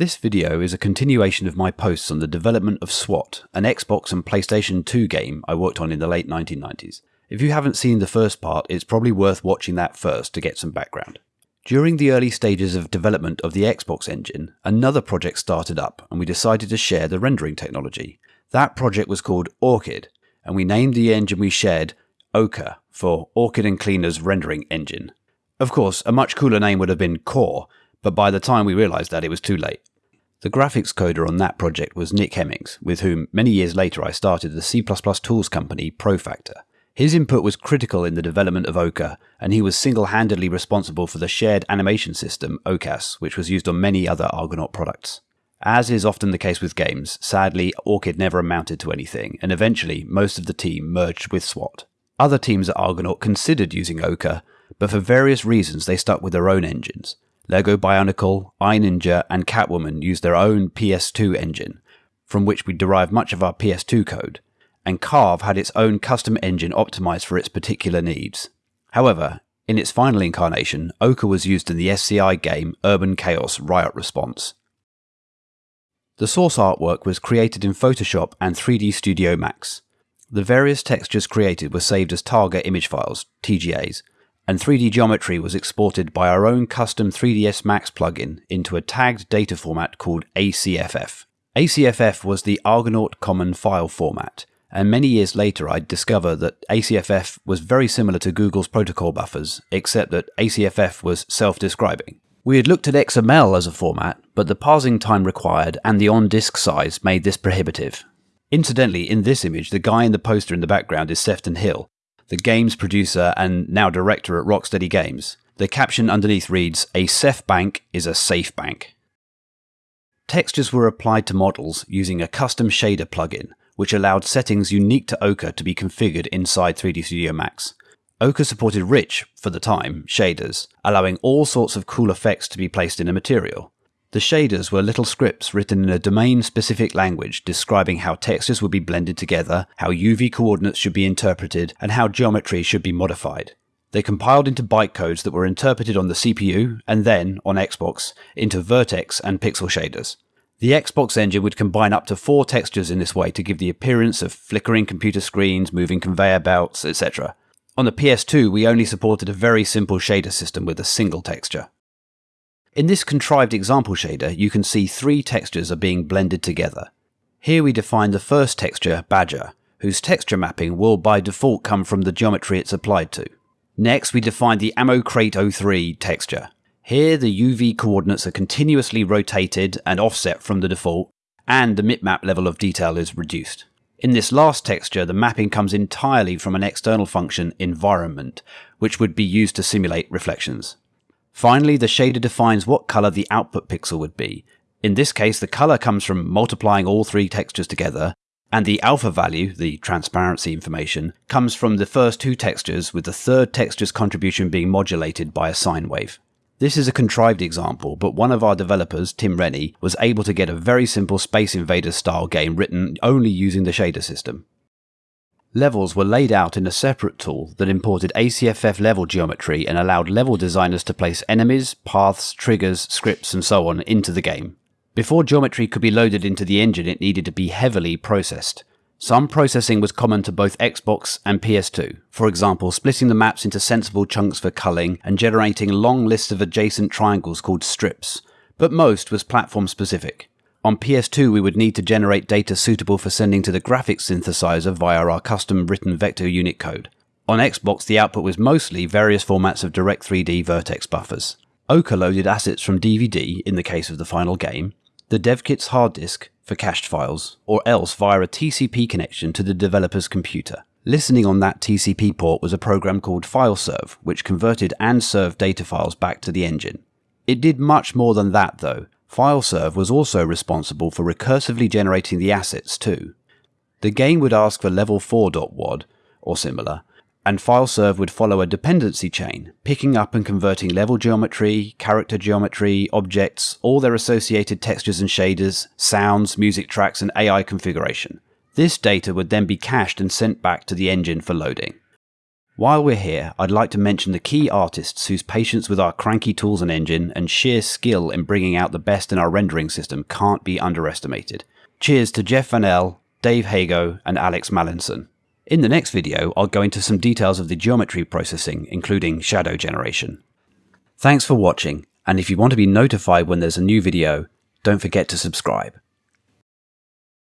This video is a continuation of my posts on the development of SWAT, an Xbox and PlayStation 2 game I worked on in the late 1990s. If you haven't seen the first part, it's probably worth watching that first to get some background. During the early stages of development of the Xbox engine, another project started up and we decided to share the rendering technology. That project was called Orchid, and we named the engine we shared Ochre for Orchid and Cleaner's rendering engine. Of course, a much cooler name would have been Core, but by the time we realised that, it was too late. The graphics coder on that project was Nick Hemmings, with whom many years later I started the C++ tools company Profactor. His input was critical in the development of Ochre, and he was single-handedly responsible for the shared animation system OCAS, which was used on many other Argonaut products. As is often the case with games, sadly Orchid never amounted to anything, and eventually most of the team merged with SWAT. Other teams at Argonaut considered using Ochre, but for various reasons they stuck with their own engines, Lego Bionicle, iNinja, and Catwoman use their own PS2 engine, from which we derive much of our PS2 code, and Carve had its own custom engine optimized for its particular needs. However, in its final incarnation, Ochre was used in the SCI game Urban Chaos Riot Response. The source artwork was created in Photoshop and 3D Studio Max. The various textures created were saved as Targa image files, TGAs, and 3D geometry was exported by our own custom 3ds Max plugin into a tagged data format called ACFF. ACFF was the Argonaut Common File format, and many years later I'd discover that ACFF was very similar to Google's protocol buffers, except that ACFF was self-describing. We had looked at XML as a format, but the parsing time required and the on-disk size made this prohibitive. Incidentally, in this image, the guy in the poster in the background is Sefton Hill, the games producer and now director at Rocksteady Games. The caption underneath reads, A Ceph bank is a safe bank. Textures were applied to models using a custom shader plugin, which allowed settings unique to Ochre to be configured inside 3D Studio Max. Ochre supported rich, for the time, shaders, allowing all sorts of cool effects to be placed in a material. The shaders were little scripts written in a domain-specific language describing how textures would be blended together, how UV coordinates should be interpreted, and how geometry should be modified. They compiled into bytecodes that were interpreted on the CPU, and then, on Xbox, into vertex and pixel shaders. The Xbox engine would combine up to four textures in this way to give the appearance of flickering computer screens, moving conveyor belts, etc. On the PS2, we only supported a very simple shader system with a single texture. In this contrived example shader, you can see three textures are being blended together. Here we define the first texture, Badger, whose texture mapping will by default come from the geometry it's applied to. Next, we define the Ammo Crate 03 texture. Here, the UV coordinates are continuously rotated and offset from the default, and the bitmap level of detail is reduced. In this last texture, the mapping comes entirely from an external function, environment, which would be used to simulate reflections. Finally, the shader defines what color the output pixel would be. In this case, the color comes from multiplying all three textures together, and the alpha value, the transparency information, comes from the first two textures with the third texture's contribution being modulated by a sine wave. This is a contrived example, but one of our developers, Tim Rennie, was able to get a very simple Space Invaders style game written only using the shader system. Levels were laid out in a separate tool that imported ACFF level geometry and allowed level designers to place enemies, paths, triggers, scripts, and so on into the game. Before geometry could be loaded into the engine, it needed to be heavily processed. Some processing was common to both Xbox and PS2, for example, splitting the maps into sensible chunks for culling and generating long lists of adjacent triangles called strips, but most was platform specific. On PS2, we would need to generate data suitable for sending to the graphics synthesizer via our custom written vector unit code. On Xbox, the output was mostly various formats of Direct3D vertex buffers. Ochre loaded assets from DVD in the case of the final game, the DevKit's hard disk for cached files, or else via a TCP connection to the developer's computer. Listening on that TCP port was a program called FileServe, which converted and served data files back to the engine. It did much more than that though, FileServe was also responsible for recursively generating the assets too. The game would ask for level 4.wad, or similar, and FileServe would follow a dependency chain, picking up and converting level geometry, character geometry, objects, all their associated textures and shaders, sounds, music tracks, and AI configuration. This data would then be cached and sent back to the engine for loading. While we're here, I'd like to mention the key artists whose patience with our cranky tools and engine and sheer skill in bringing out the best in our rendering system can't be underestimated. Cheers to Jeff Vanel, Dave Hago, and Alex Mallinson. In the next video, I'll go into some details of the geometry processing, including shadow generation. Thanks for watching, and if you want to be notified when there's a new video, don't forget to subscribe.